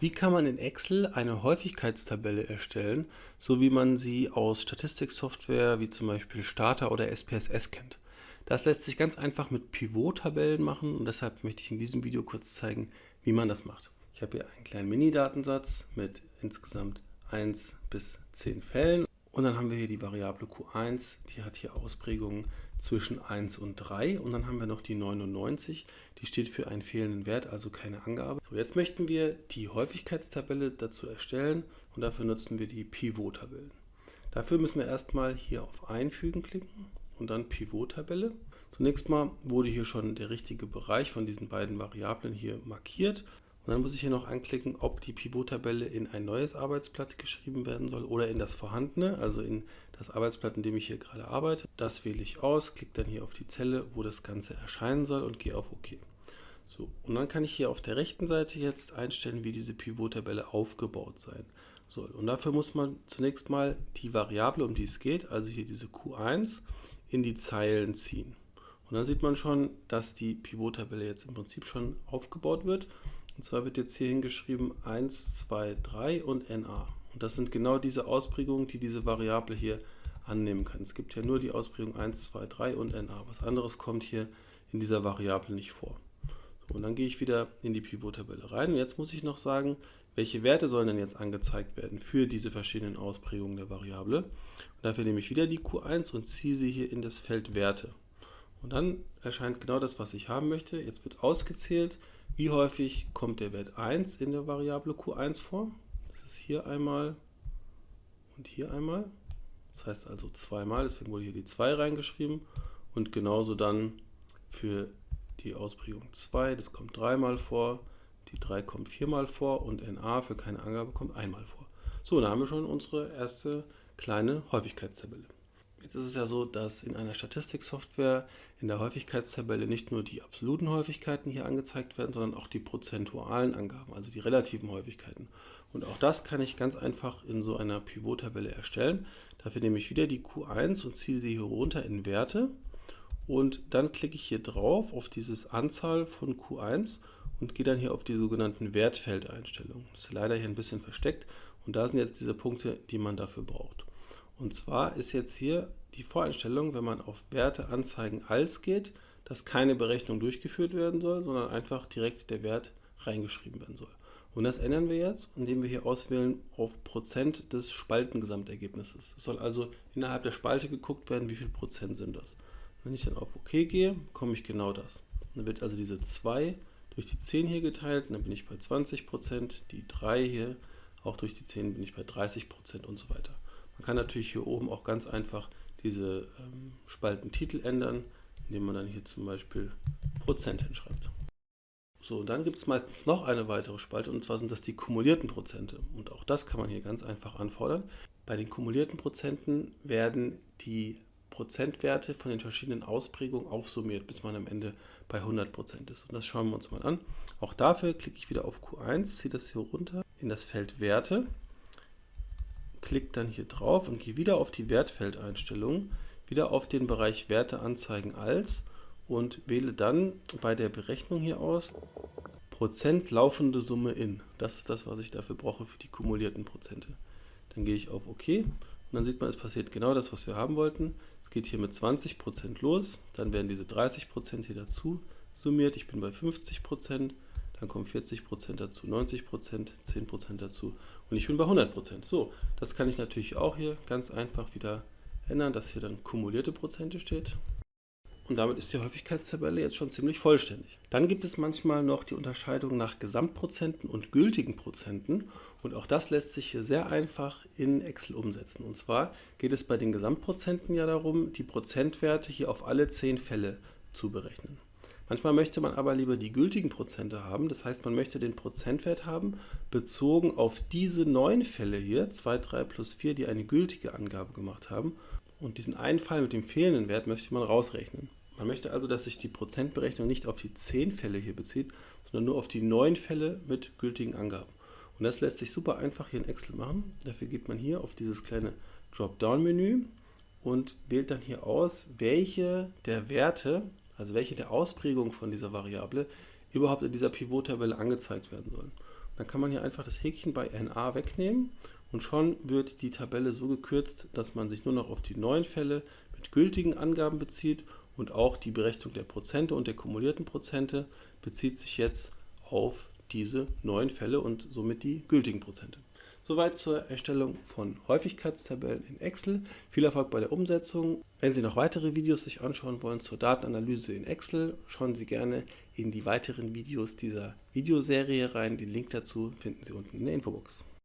Wie kann man in Excel eine Häufigkeitstabelle erstellen, so wie man sie aus Statistiksoftware wie zum Beispiel Stata oder SPSS kennt? Das lässt sich ganz einfach mit Pivot-Tabellen machen und deshalb möchte ich in diesem Video kurz zeigen, wie man das macht. Ich habe hier einen kleinen Mini-Datensatz mit insgesamt 1 bis 10 Fällen und dann haben wir hier die Variable Q1, die hat hier Ausprägungen zwischen 1 und 3 und dann haben wir noch die 99, die steht für einen fehlenden Wert, also keine Angabe. So, jetzt möchten wir die Häufigkeitstabelle dazu erstellen und dafür nutzen wir die Pivot-Tabellen. Dafür müssen wir erstmal hier auf Einfügen klicken und dann Pivot-Tabelle. Zunächst mal wurde hier schon der richtige Bereich von diesen beiden Variablen hier markiert und dann muss ich hier noch anklicken, ob die Pivot-Tabelle in ein neues Arbeitsblatt geschrieben werden soll oder in das vorhandene, also in das Arbeitsblatt, in dem ich hier gerade arbeite. Das wähle ich aus, klicke dann hier auf die Zelle, wo das Ganze erscheinen soll und gehe auf OK. So, und dann kann ich hier auf der rechten Seite jetzt einstellen, wie diese Pivot-Tabelle aufgebaut sein soll. Und dafür muss man zunächst mal die Variable, um die es geht, also hier diese Q1, in die Zeilen ziehen. Und dann sieht man schon, dass die Pivot-Tabelle jetzt im Prinzip schon aufgebaut wird. Und zwar wird jetzt hier hingeschrieben 1, 2, 3 und NA. Und das sind genau diese Ausprägungen, die diese Variable hier annehmen kann. Es gibt ja nur die Ausprägung 1, 2, 3 und NA. Was anderes kommt hier in dieser Variable nicht vor. So, und dann gehe ich wieder in die Pivot-Tabelle rein. Und jetzt muss ich noch sagen, welche Werte sollen denn jetzt angezeigt werden für diese verschiedenen Ausprägungen der Variable. Und dafür nehme ich wieder die Q1 und ziehe sie hier in das Feld Werte. Und dann erscheint genau das, was ich haben möchte. Jetzt wird ausgezählt, wie häufig kommt der Wert 1 in der Variable Q1 vor? Das ist hier einmal und hier einmal. Das heißt also zweimal, deswegen wurde hier die 2 reingeschrieben. Und genauso dann für die Ausprägung 2, das kommt dreimal vor, die 3 kommt viermal vor und NA für keine Angabe kommt einmal vor. So, da haben wir schon unsere erste kleine Häufigkeitstabelle. Jetzt ist es ja so, dass in einer Statistiksoftware in der Häufigkeitstabelle nicht nur die absoluten Häufigkeiten hier angezeigt werden, sondern auch die prozentualen Angaben, also die relativen Häufigkeiten. Und auch das kann ich ganz einfach in so einer Pivot-Tabelle erstellen. Dafür nehme ich wieder die Q1 und ziehe sie hier runter in Werte. Und dann klicke ich hier drauf auf dieses Anzahl von Q1 und gehe dann hier auf die sogenannten Wertfeldeinstellungen. Das ist leider hier ein bisschen versteckt und da sind jetzt diese Punkte, die man dafür braucht. Und zwar ist jetzt hier die Voreinstellung, wenn man auf Werte anzeigen als geht, dass keine Berechnung durchgeführt werden soll, sondern einfach direkt der Wert reingeschrieben werden soll. Und das ändern wir jetzt, indem wir hier auswählen auf Prozent des Spaltengesamtergebnisses. Es soll also innerhalb der Spalte geguckt werden, wie viel Prozent sind das. Wenn ich dann auf OK gehe, bekomme ich genau das. Dann wird also diese 2 durch die 10 hier geteilt dann bin ich bei 20%, die 3 hier auch durch die 10 bin ich bei 30% und so weiter. Man kann natürlich hier oben auch ganz einfach diese ähm, Spaltentitel ändern, indem man dann hier zum Beispiel Prozent hinschreibt. So, und dann gibt es meistens noch eine weitere Spalte und zwar sind das die kumulierten Prozente. Und auch das kann man hier ganz einfach anfordern. Bei den kumulierten Prozenten werden die Prozentwerte von den verschiedenen Ausprägungen aufsummiert, bis man am Ende bei 100% ist. Und das schauen wir uns mal an. Auch dafür klicke ich wieder auf Q1, ziehe das hier runter in das Feld Werte klicke dann hier drauf und gehe wieder auf die Wertfeldeinstellungen, wieder auf den Bereich Werte anzeigen als und wähle dann bei der Berechnung hier aus Prozent laufende Summe in. Das ist das, was ich dafür brauche für die kumulierten Prozente. Dann gehe ich auf OK und dann sieht man, es passiert genau das, was wir haben wollten. Es geht hier mit 20% los, dann werden diese 30% hier dazu summiert. Ich bin bei 50%, dann kommen 40% dazu, 90%, 10% dazu und ich bin bei 100%. So, das kann ich natürlich auch hier ganz einfach wieder ändern, dass hier dann kumulierte Prozente steht. Und damit ist die Häufigkeitstabelle jetzt schon ziemlich vollständig. Dann gibt es manchmal noch die Unterscheidung nach Gesamtprozenten und gültigen Prozenten. Und auch das lässt sich hier sehr einfach in Excel umsetzen. Und zwar geht es bei den Gesamtprozenten ja darum, die Prozentwerte hier auf alle 10 Fälle zu berechnen. Manchmal möchte man aber lieber die gültigen Prozente haben, das heißt man möchte den Prozentwert haben, bezogen auf diese neun Fälle hier, 2, 3 plus 4, die eine gültige Angabe gemacht haben. Und diesen einen Fall mit dem fehlenden Wert möchte man rausrechnen. Man möchte also, dass sich die Prozentberechnung nicht auf die 10 Fälle hier bezieht, sondern nur auf die 9 Fälle mit gültigen Angaben. Und das lässt sich super einfach hier in Excel machen. Dafür geht man hier auf dieses kleine Dropdown-Menü und wählt dann hier aus, welche der Werte also welche der Ausprägungen von dieser Variable überhaupt in dieser Pivot-Tabelle angezeigt werden sollen. Dann kann man hier einfach das Häkchen bei NA wegnehmen und schon wird die Tabelle so gekürzt, dass man sich nur noch auf die neuen Fälle mit gültigen Angaben bezieht und auch die Berechnung der Prozente und der kumulierten Prozente bezieht sich jetzt auf diese neuen Fälle und somit die gültigen Prozente. Soweit zur Erstellung von Häufigkeitstabellen in Excel. Viel Erfolg bei der Umsetzung. Wenn Sie noch weitere Videos sich anschauen wollen zur Datenanalyse in Excel, schauen Sie gerne in die weiteren Videos dieser Videoserie rein. Den Link dazu finden Sie unten in der Infobox.